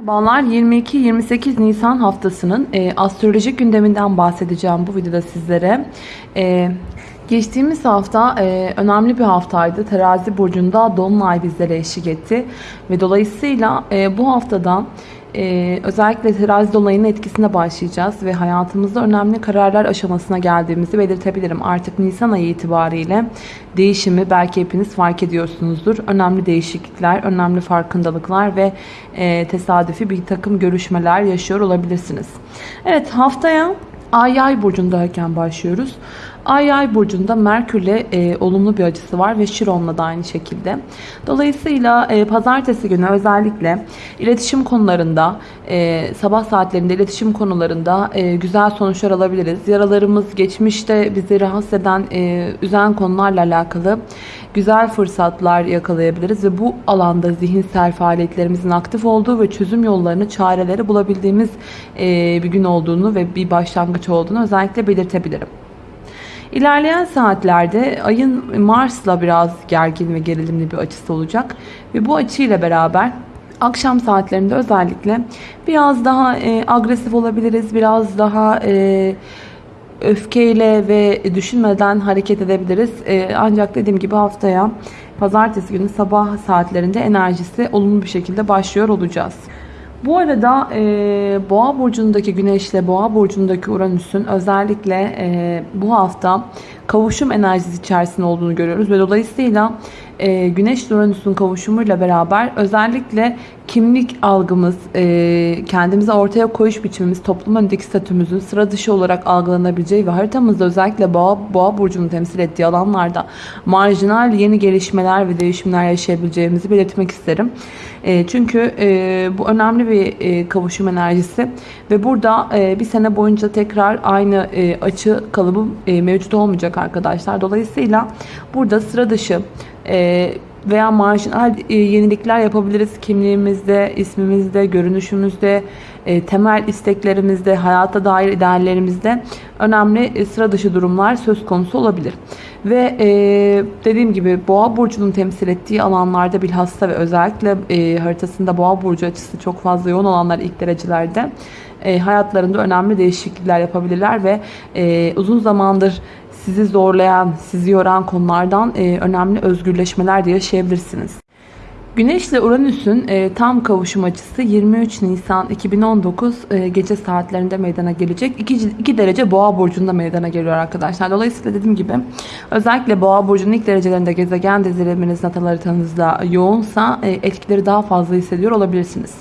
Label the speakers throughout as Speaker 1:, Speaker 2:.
Speaker 1: Merhabalar 22-28 Nisan haftasının e, astrolojik gündeminden bahsedeceğim bu videoda sizlere. E, geçtiğimiz hafta e, önemli bir haftaydı. Terazi burcunda Dolunay bizlere eşlik etti. Ve dolayısıyla e, bu haftada e, özellikle terazi dolayının etkisine başlayacağız. Ve hayatımızda önemli kararlar aşamasına geldiğimizi belirtebilirim. Artık Nisan ayı itibariyle değişimi belki hepiniz fark ediyorsunuzdur. Önemli değişiklikler, önemli farkındalıklar ve e, tesadüfi bir takım görüşmeler yaşıyor olabilirsiniz. Evet haftaya Ay Yay burcundayken başlıyoruz. Ay Yay burcunda Merkür'le e, olumlu bir açısı var ve Şiron'la da aynı şekilde. Dolayısıyla e, pazartesi günü özellikle iletişim konularında, e, sabah saatlerinde iletişim konularında e, güzel sonuçlar alabiliriz. Yaralarımız geçmişte bizi rahatsız eden, e, üzen konularla alakalı güzel fırsatlar yakalayabiliriz ve bu alanda zihinsel faaliyetlerimizin aktif olduğu ve çözüm yollarını, çareleri bulabildiğimiz e, bir gün olduğunu ve bir başlangıç olduğunu özellikle belirtebilirim. İlerleyen saatlerde ayın Mars'la biraz gergin ve gerilimli bir açısı olacak ve bu açıyla beraber akşam saatlerinde özellikle biraz daha e, agresif olabiliriz, biraz daha e, öfkeyle ve düşünmeden hareket edebiliriz. E, ancak dediğim gibi haftaya pazartesi günü sabah saatlerinde enerjisi olumlu bir şekilde başlıyor olacağız. Bu arada e, Boğa burcundaki Güneşle Boğa burcundaki Uranüs'ün özellikle e, bu hafta kavuşum enerjisi içerisinde olduğunu görüyoruz ve dolayısıyla e, Güneş Uranüs'ün kavuşumuyla beraber özellikle kimlik algımız, e, kendimize ortaya koyuş biçimimiz, toplum önündeki statümüzün sıra dışı olarak algılanabileceği ve haritamızda özellikle Boğa, Boğa burcunu temsil ettiği alanlarda marjinal yeni gelişmeler ve değişimler yaşayabileceğimizi belirtmek isterim. E, çünkü e, bu önemli bir e, kavuşum enerjisi ve burada e, bir sene boyunca tekrar aynı e, açı kalıbı e, mevcut olmayacak arkadaşlar. Dolayısıyla burada sıra dışı e, veya marjinal e, yenilikler yapabiliriz kimliğimizde, ismimizde, görünüşümüzde, e, temel isteklerimizde, hayata dair ideallerimizde önemli e, sıra dışı durumlar söz konusu olabilir. Ve e, dediğim gibi Boğa burcunun temsil ettiği alanlarda bilhassa ve özellikle e, haritasında Boğa burcu açısı çok fazla yoğun olanlar ilk derecelerde e, hayatlarında önemli değişiklikler yapabilirler ve e, uzun zamandır sizi zorlayan, sizi yoran konulardan e, önemli özgürleşmeler de yaşayabilirsiniz. Güneş ile Uranüs'ün e, tam kavuşum açısı 23 Nisan 2019 e, gece saatlerinde meydana gelecek. 2, 2 derece Boğa burcunda meydana geliyor arkadaşlar. Dolayısıyla dediğim gibi özellikle Boğa burcunun ilk derecelerinde gezegen diziliminiz natal haritanızda yoğunsa e, etkileri daha fazla hissediyor olabilirsiniz.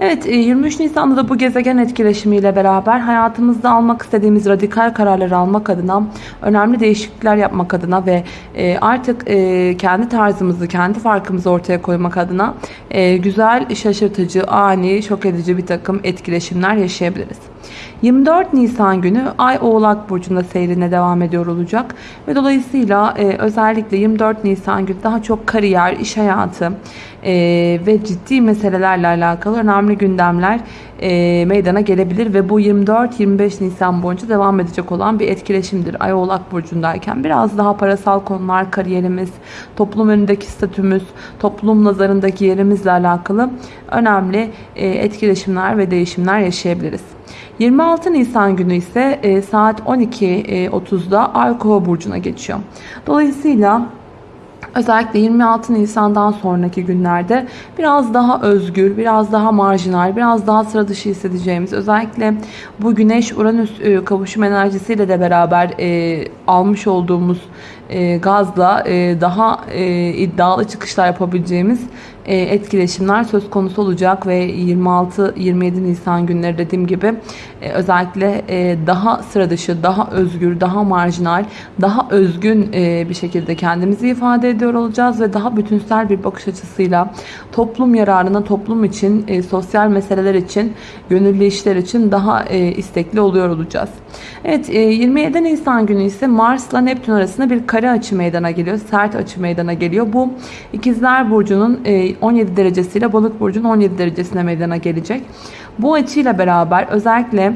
Speaker 1: Evet 23 e, Nisan'da da bu gezegen etkileşimiyle beraber hayatımızda almak istediğimiz radikal kararları almak adına önemli değişiklikler yapmak adına ve e, artık e, kendi tarzımızı, kendi farkımızı ortaya koymak adına güzel, şaşırtıcı, ani, şok edici bir takım etkileşimler yaşayabiliriz. 24 Nisan günü Ay Oğlak Burcu'nda seyrine devam ediyor olacak. Ve dolayısıyla e, özellikle 24 Nisan günü daha çok kariyer, iş hayatı e, ve ciddi meselelerle alakalı önemli gündemler e, meydana gelebilir. Ve bu 24-25 Nisan boyunca devam edecek olan bir etkileşimdir. Ay Oğlak Burcu'ndayken biraz daha parasal konular, kariyerimiz, toplum önündeki statümüz, toplum nazarındaki yerimizle alakalı önemli e, etkileşimler ve değişimler yaşayabiliriz. 26 Nisan günü ise e, saat 12.30'da Ay Kova burcuna geçiyor. Dolayısıyla Özellikle 26 Nisan'dan sonraki günlerde biraz daha özgür, biraz daha marjinal, biraz daha sıra dışı hissedeceğimiz özellikle bu Güneş-Uranüs e, kavuşum enerjisiyle de beraber e, almış olduğumuz e, gazla e, daha e, iddialı çıkışlar yapabileceğimiz etkileşimler söz konusu olacak ve 26-27 Nisan günleri dediğim gibi e, özellikle e, daha sıra dışı, daha özgür, daha marjinal, daha özgün bir şekilde kendimizi ifade ediyor olacağız ve daha bütünsel bir bakış açısıyla toplum yararına, toplum için, sosyal meseleler için, gönüllü işler için daha istekli oluyor olacağız. Evet 27 Nisan günü ise Mars'la Neptün arasında bir kare açı meydana geliyor. Sert açı meydana geliyor. Bu ikizler Burcu'nun 17 derecesiyle balık burcunun 17 derecesine meydana gelecek. Bu açıyla beraber özellikle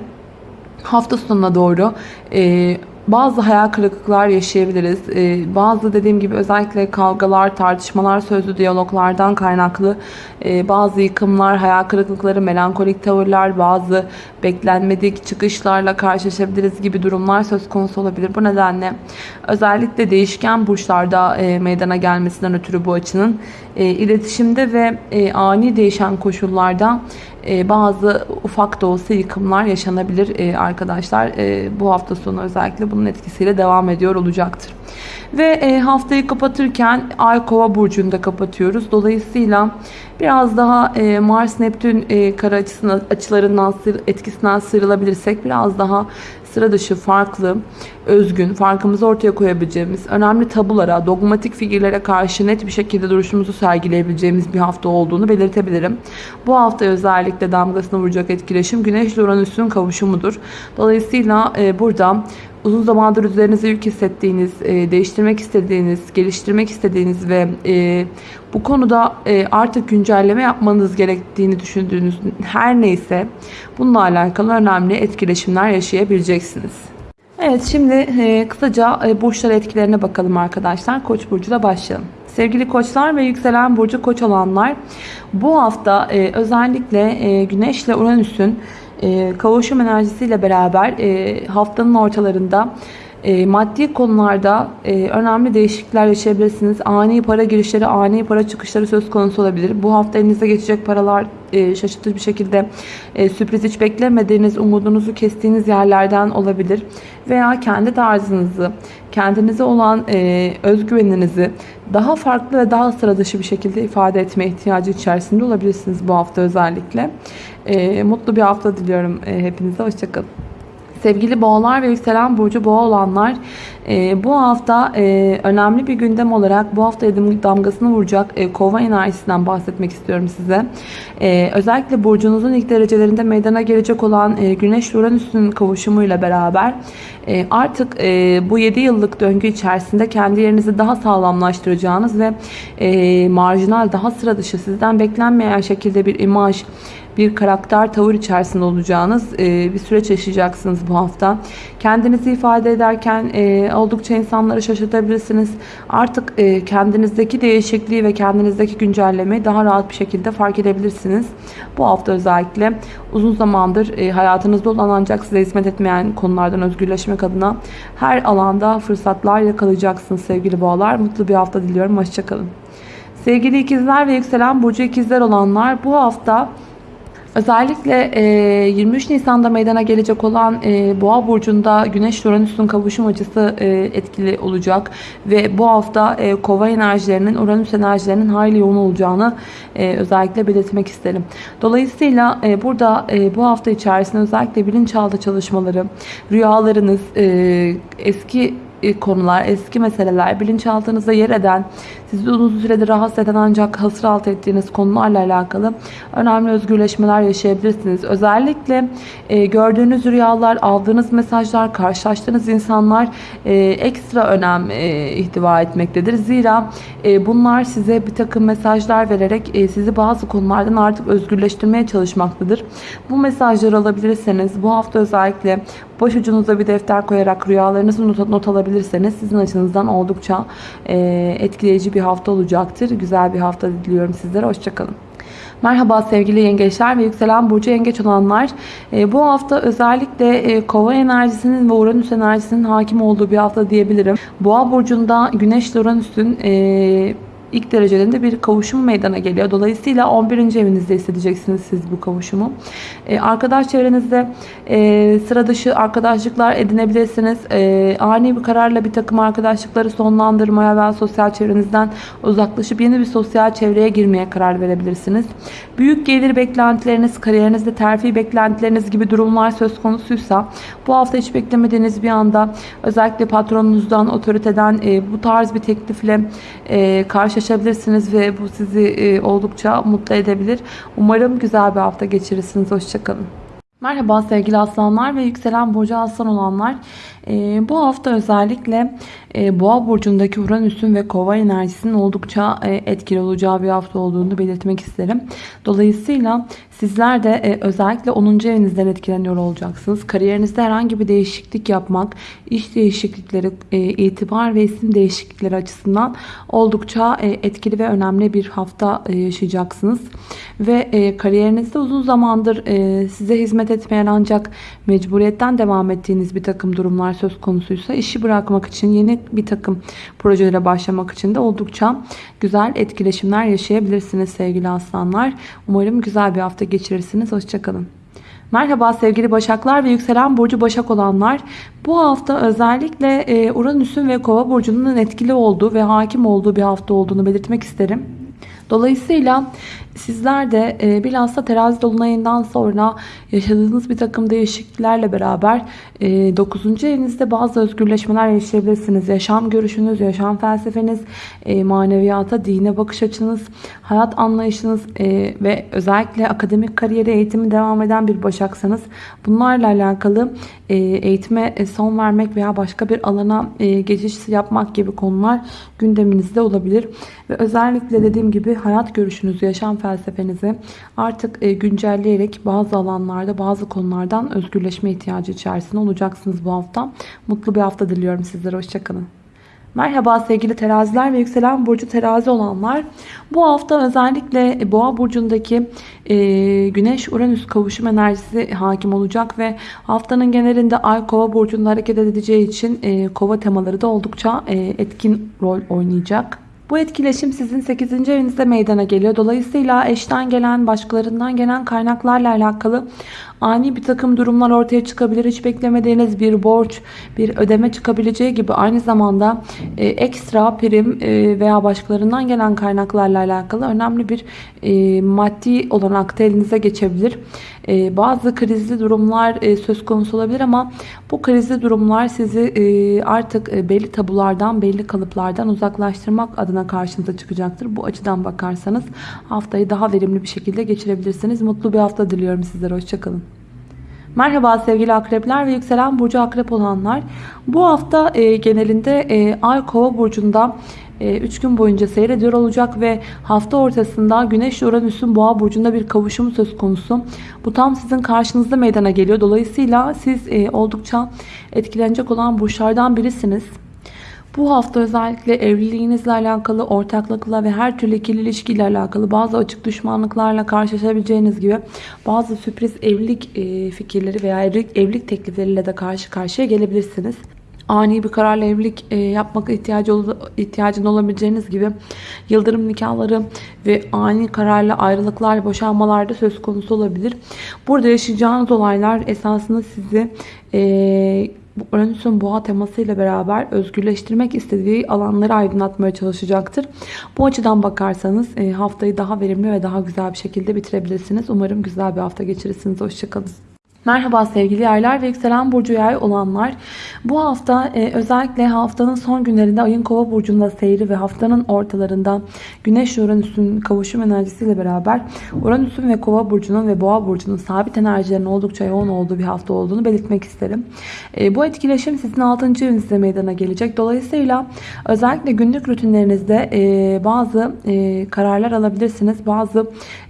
Speaker 1: hafta sonuna doğru e, bazı hayal kırıklıklar yaşayabiliriz. Ee, bazı dediğim gibi özellikle kavgalar, tartışmalar, sözlü diyaloglardan kaynaklı e, bazı yıkımlar, hayal kırıklıkları, melankolik tavırlar, bazı beklenmedik çıkışlarla karşılaşabiliriz gibi durumlar söz konusu olabilir. Bu nedenle özellikle değişken burçlarda e, meydana gelmesinden ötürü bu açının e, iletişimde ve ani değişen koşullarda e, bazı ufak da olsa yıkımlar yaşanabilir e, arkadaşlar. E, bu hafta sonu özellikle bunun etkisiyle devam ediyor olacaktır. Ve e, haftayı kapatırken Ay Kova burcunda kapatıyoruz. Dolayısıyla biraz daha e, Mars Neptün e, kara açısına, açılarından etkisinden sıyrılabilirsek biraz daha sıra dışı, farklı, özgün, farkımızı ortaya koyabileceğimiz, önemli tabulara, dogmatik figürlere karşı net bir şekilde duruşumuzu sergileyebileceğimiz bir hafta olduğunu belirtebilirim. Bu hafta özellikle damgasını vuracak etkileşim Güneş ile Uranüs'ün kavuşumudur. Dolayısıyla e, burada uzun zamandır üzerinize yük hissettiğiniz, e, değiştirmek istediğiniz, geliştirmek istediğiniz ve e, bu konuda e, artık güncelleme yapmanız gerektiğini düşündüğünüz her neyse bununla alakalı önemli etkileşimler yaşayabileceksiniz. Evet şimdi e, kısaca e, burçlar etkilerine bakalım arkadaşlar. Koç burcuyla başlayalım. Sevgili koçlar ve yükselen burcu koç olanlar bu hafta e, özellikle e, Güneş ile Uranüs'ün e, kavuşum enerjisiyle beraber e, haftanın ortalarında e, maddi konularda e, önemli değişiklikler yaşayabilirsiniz. Ani para girişleri, ani para çıkışları söz konusu olabilir. Bu hafta elinize geçecek paralar e, şaşırtıcı bir şekilde sürpriz hiç beklemediğiniz, umudunuzu kestiğiniz yerlerden olabilir. Veya kendi tarzınızı, kendinize olan özgüveninizi daha farklı ve daha sıra dışı bir şekilde ifade etme ihtiyacı içerisinde olabilirsiniz bu hafta özellikle. Mutlu bir hafta diliyorum hepinize. Hoşçakalın. Sevgili boğalar ve yükselen burcu boğa olanlar e, bu hafta e, önemli bir gündem olarak bu hafta damgasını vuracak e, kova enerjisinden bahsetmek istiyorum size. E, özellikle burcunuzun ilk derecelerinde meydana gelecek olan e, Güneş Uranüs'ün kavuşumuyla beraber e, artık e, bu 7 yıllık döngü içerisinde kendi yerinizi daha sağlamlaştıracağınız ve e, marjinal daha sıra dışı sizden beklenmeyen şekilde bir imaj bir karakter tavır içerisinde olacağınız e, bir süreç yaşayacaksınız bu hafta. Kendinizi ifade ederken e, oldukça insanları şaşırtabilirsiniz. Artık e, kendinizdeki değişikliği ve kendinizdeki güncellemeyi daha rahat bir şekilde fark edebilirsiniz. Bu hafta özellikle uzun zamandır hayatınızda olan ancak size hizmet etmeyen konulardan özgürleşmek adına her alanda fırsatlar yakalayacaksınız sevgili boğalar. Mutlu bir hafta diliyorum. Hoşçakalın. Sevgili ikizler ve yükselen burcu ikizler olanlar bu hafta Özellikle e, 23 Nisan'da meydana gelecek olan e, Boğa burcunda Güneş Uranüs'ün kavuşum açısı e, etkili olacak ve bu hafta e, Kova enerjilerinin Uranüs enerjilerinin hayli yoğun olacağını e, özellikle belirtmek isterim. Dolayısıyla e, burada e, bu hafta içerisinde özellikle bilinçaltı çalışmaları, rüyalarınız, e, eski konular, eski meseleler, bilinçaltınızda yer eden, sizi uzun süredir rahatsız eden ancak hasır altı ettiğiniz konularla alakalı önemli özgürleşmeler yaşayabilirsiniz. Özellikle e, gördüğünüz rüyalar, aldığınız mesajlar, karşılaştığınız insanlar e, ekstra önem e, ihtiva etmektedir. Zira e, bunlar size bir takım mesajlar vererek e, sizi bazı konulardan artık özgürleştirmeye çalışmaktadır. Bu mesajları alabilirseniz bu hafta özellikle başucunuza bir defter koyarak rüyalarınızı not, not alabilirseniz sizin açınızdan oldukça e, etkileyici bir hafta olacaktır. Güzel bir hafta diliyorum sizlere. Hoşçakalın. Merhaba sevgili yengeçler ve yükselen burcu yengeç olanlar. E, bu hafta özellikle e, kova enerjisinin ve uranüs enerjisinin hakim olduğu bir hafta diyebilirim. Boğa burcunda güneş uranüsün e, ilk derecelerinde bir kavuşum meydana geliyor. Dolayısıyla 11. evinizde hissedeceksiniz siz bu kavuşumu. Ee, arkadaş çevrenizde e, sıra dışı arkadaşlıklar edinebilirsiniz. E, ani bir kararla bir takım arkadaşlıkları sonlandırmaya ve sosyal çevrenizden uzaklaşıp yeni bir sosyal çevreye girmeye karar verebilirsiniz. Büyük gelir beklentileriniz, kariyerinizde terfi beklentileriniz gibi durumlar söz konusuysa bu hafta hiç beklemediğiniz bir anda özellikle patronunuzdan, otoriteden e, bu tarz bir teklifle e, karşılaşabilirsiniz ve bu sizi e, oldukça mutlu edebilir. Umarım güzel bir hafta geçirirsiniz. Hoşçakalın. Merhaba sevgili aslanlar ve yükselen burcu aslan olanlar. Ee, bu hafta özellikle e, boğa burcundaki Uranüs'ün ve kova enerjisinin oldukça e, etkili olacağı bir hafta olduğunu belirtmek isterim. Dolayısıyla sizler de e, özellikle 10. evinizden etkileniyor olacaksınız. Kariyerinizde herhangi bir değişiklik yapmak, iş değişiklikleri, e, itibar ve isim değişiklikleri açısından oldukça e, etkili ve önemli bir hafta e, yaşayacaksınız. Ve e, kariyerinizde uzun zamandır e, size hizmet etmeyen ancak mecburiyetten devam ettiğiniz bir takım durumlar söz konusuysa işi bırakmak için yeni bir takım projelere başlamak için de oldukça güzel etkileşimler yaşayabilirsiniz sevgili aslanlar. Umarım güzel bir hafta geçirirsiniz. Hoşçakalın. Merhaba sevgili Başaklar ve yükselen burcu Başak olanlar. Bu hafta özellikle e, Uranüs'ün ve Kova burcunun etkili olduğu ve hakim olduğu bir hafta olduğunu belirtmek isterim. Dolayısıyla sizler de e, bilhassa terazi dolunayından sonra yaşadığınız bir takım değişikliklerle beraber e, 9. evinizde bazı özgürleşmeler yaşayabilirsiniz. Yaşam görüşünüz, yaşam felsefeniz, e, maneviyata, dine bakış açınız, hayat anlayışınız e, ve özellikle akademik kariyeri eğitimi devam eden bir başaksanız bunlarla alakalı e, eğitime son vermek veya başka bir alana e, geçiş yapmak gibi konular gündeminizde olabilir. Ve özellikle dediğim gibi hayat görüşünüzü, yaşam felsefenizi artık e, güncelleyerek bazı alanlarda, bazı konulardan özgürleşme ihtiyacı içerisinde olacaksınız bu hafta. Mutlu bir hafta diliyorum sizlere. Hoşçakalın. Merhaba sevgili teraziler ve yükselen burcu terazi olanlar. Bu hafta özellikle boğa burcundaki e, güneş uranüs kavuşum enerjisi hakim olacak ve haftanın genelinde ay kova burcunda hareket edeceği için e, kova temaları da oldukça e, etkin rol oynayacak. Bu etkileşim sizin 8. evinizde meydana geliyor. Dolayısıyla eşten gelen, başkalarından gelen kaynaklarla alakalı ani bir takım durumlar ortaya çıkabilir. Hiç beklemediğiniz bir borç, bir ödeme çıkabileceği gibi aynı zamanda e, ekstra prim e, veya başkalarından gelen kaynaklarla alakalı önemli bir e, maddi olarak da elinize geçebilir. E, bazı krizli durumlar e, söz konusu olabilir ama bu krizli durumlar sizi e, artık e, belli tabulardan, belli kalıplardan uzaklaştırmak adına karşınıza çıkacaktır. Bu açıdan bakarsanız haftayı daha verimli bir şekilde geçirebilirsiniz. Mutlu bir hafta diliyorum sizlere. Hoşçakalın. Merhaba sevgili akrepler ve yükselen burcu akrep olanlar. Bu hafta e, genelinde e, Ay Kova burcunda 3 e, gün boyunca seyrediyor olacak ve hafta ortasında Güneş Uranüs'ün Boğa burcunda bir kavuşumu söz konusu. Bu tam sizin karşınızda meydana geliyor. Dolayısıyla siz e, oldukça etkilenecek olan burçlardan birisiniz. Bu hafta özellikle evliliğinizle alakalı, ortaklıkla ve her türlü ikili ilişkiyle alakalı bazı açık düşmanlıklarla karşılaşabileceğiniz gibi bazı sürpriz evlilik e, fikirleri veya evlilik, teklifleriyle de karşı karşıya gelebilirsiniz ani bir kararla evlilik e, yapmak ihtiyacı ihtiyacın olabileceğiniz gibi yıldırım nikahları ve ani kararla ayrılıklar, boşanmalar da söz konusu olabilir. Burada yaşayacağınız olaylar esasında sizi e, Uranüs'ün boğa temasıyla beraber özgürleştirmek istediği alanları aydınlatmaya çalışacaktır. Bu açıdan bakarsanız e, haftayı daha verimli ve daha güzel bir şekilde bitirebilirsiniz. Umarım güzel bir hafta geçirirsiniz. Hoşçakalın. Merhaba sevgili yaylar ve yükselen burcu yay olanlar. Bu hafta e, özellikle haftanın son günlerinde ayın kova burcunda seyri ve haftanın ortalarında güneş Uranüs'ün kavuşum enerjisiyle beraber Uranüs'ün ve kova burcunun ve boğa burcunun sabit enerjilerinin oldukça yoğun olduğu bir hafta olduğunu belirtmek isterim. E, bu etkileşim sizin 6. evinizde meydana gelecek. Dolayısıyla özellikle günlük rutinlerinizde e, bazı e, kararlar alabilirsiniz. Bazı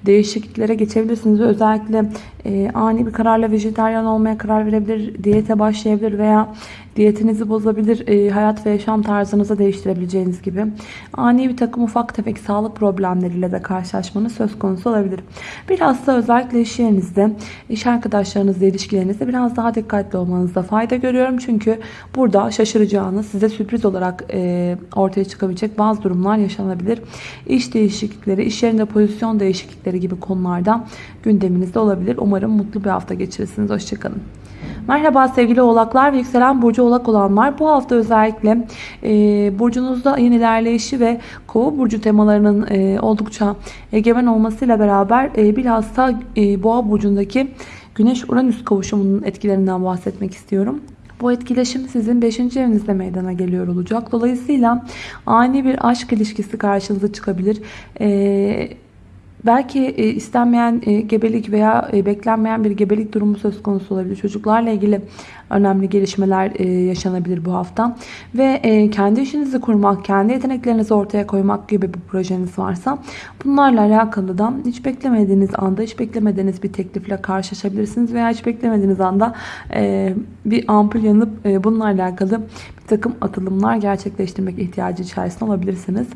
Speaker 1: değişikliklere geçebilirsiniz ve özellikle e, ani bir kararla vejetaryen olmaya karar verebilir, diyete başlayabilir veya diyetinizi bozabilir, e, hayat ve yaşam tarzınızı değiştirebileceğiniz gibi ani bir takım ufak tefek sağlık problemleriyle de karşılaşmanız söz konusu olabilir. Biraz da özellikle iş yerinizde, iş arkadaşlarınızla ilişkilerinizde biraz daha dikkatli olmanızda fayda görüyorum. Çünkü burada şaşıracağınız, size sürpriz olarak e, ortaya çıkabilecek bazı durumlar yaşanabilir. İş değişiklikleri, iş yerinde pozisyon değişiklikleri gibi konularda gündeminizde olabilir. Umarım mutlu bir hafta geçirirsiniz. Hoşçakalın. Merhaba sevgili oğlaklar ve yükselen burcu oğlak olanlar. Bu hafta özellikle e, burcunuzda ayın ilerleyişi ve kova burcu temalarının e, oldukça egemen olmasıyla beraber e, bilhassa e, boğa burcundaki güneş uranüs kavuşumunun etkilerinden bahsetmek istiyorum. Bu etkileşim sizin 5. evinizde meydana geliyor olacak. Dolayısıyla ani bir aşk ilişkisi karşınıza çıkabilir. Ee, belki e, istenmeyen e, gebelik veya e, beklenmeyen bir gebelik durumu söz konusu olabilir. Çocuklarla ilgili önemli gelişmeler e, yaşanabilir bu hafta. Ve e, kendi işinizi kurmak, kendi yeteneklerinizi ortaya koymak gibi bir projeniz varsa bunlarla alakalı da hiç beklemediğiniz anda, hiç beklemediğiniz bir teklifle karşılaşabilirsiniz veya hiç beklemediğiniz anda e, bir ampul yanıp e, bunlarla alakalı bir takım atılımlar gerçekleştirmek ihtiyacı içerisinde olabilirsiniz.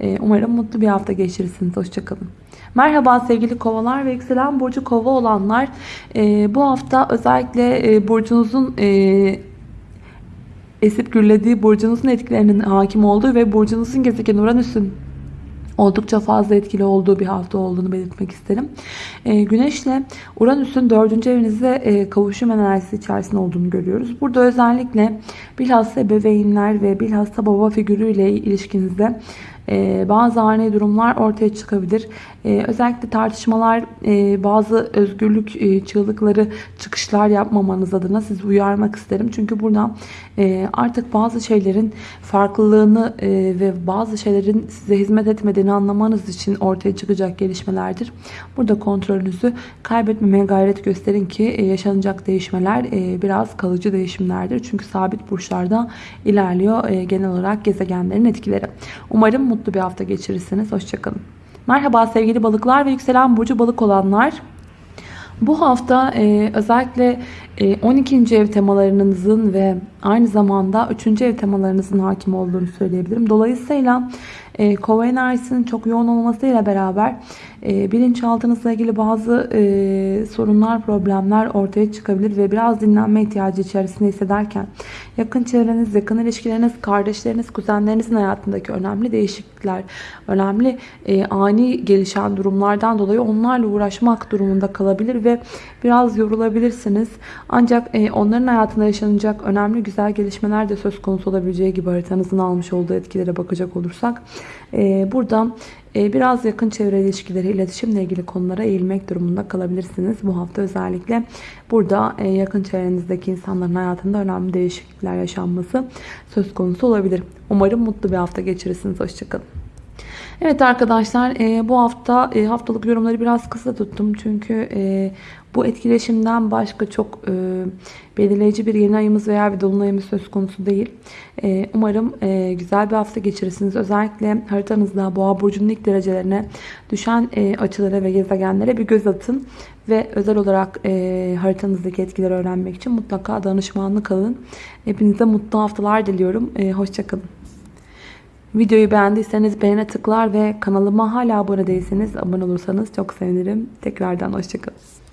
Speaker 1: E, umarım mutlu bir hafta geçirirsiniz. Hoşçakalın. Merhaba sevgili kovalar ve yükselen burcu kova olanlar. E, bu hafta özellikle e, burcunuzun e, esip gürlediği burcunuzun etkilerinin hakim olduğu ve burcunuzun gezegen Uranüs'ün oldukça fazla etkili olduğu bir hafta olduğunu belirtmek isterim. E, Güneşle Uranüs'ün dördüncü evinizde e, kavuşum enerjisi içerisinde olduğunu görüyoruz. Burada özellikle bilhassa ebeveynler ve bilhassa baba figürüyle ilişkinizde bazı ani durumlar ortaya çıkabilir. E, özellikle tartışmalar, e, bazı özgürlük e, çığlıkları, çıkışlar yapmamanız adına sizi uyarmak isterim. Çünkü burada e, artık bazı şeylerin farklılığını ve bazı şeylerin size hizmet etmediğini anlamanız için ortaya çıkacak gelişmelerdir. Burada kontrolünüzü kaybetmemeye gayret gösterin ki yaşanacak değişmeler biraz kalıcı değişimlerdir. Çünkü sabit burçlarda ilerliyor genel olarak gezegenlerin etkileri. Umarım mutlu bir hafta geçirirsiniz. Hoşçakalın. Merhaba sevgili balıklar ve yükselen burcu balık olanlar. Bu hafta e, özellikle e, 12. ev temalarınızın ve aynı zamanda 3. ev temalarınızın hakim olduğunu söyleyebilirim. Dolayısıyla e, kova enerjisinin çok yoğun olmasıyla beraber e, bilinçaltınızla ilgili bazı e, sorunlar, problemler ortaya çıkabilir ve biraz dinlenme ihtiyacı içerisinde hissederken yakın çevreniz, yakın ilişkileriniz, kardeşleriniz, kuzenlerinizin hayatındaki önemli değişiklikler, önemli e, ani gelişen durumlardan dolayı onlarla uğraşmak durumunda kalabilir ve biraz yorulabilirsiniz. Ancak e, onların hayatında yaşanacak önemli güzel gelişmeler de söz konusu olabileceği gibi haritanızın almış olduğu etkilere bakacak olursak e, buradan e, biraz yakın çevre ilişkileri, iletişimle ilgili konulara eğilmek durumunda kalabilirsiniz. Bu hafta özellikle burada e, yakın çevrenizdeki insanların hayatında önemli değişiklikler yaşanması söz konusu olabilir. Umarım mutlu bir hafta geçirirsiniz. Hoşçakalın. Evet arkadaşlar e, bu hafta e, haftalık yorumları biraz kısa tuttum. Çünkü e, bu etkileşimden başka çok e, belirleyici bir yeni ayımız veya bir dolunayımız söz konusu değil. E, umarım e, güzel bir hafta geçirirsiniz. Özellikle haritanızda boğa burcunun ilk derecelerine düşen e, açılara ve gezegenlere bir göz atın. Ve özel olarak e, haritanızdaki etkileri öğrenmek için mutlaka danışmanlık alın. Hepinize mutlu haftalar diliyorum. E, Hoşçakalın. Videoyu beğendiyseniz beğene tıklar ve kanalıma hala abone değilseniz abone olursanız çok sevinirim. Tekrardan hoşçakalın.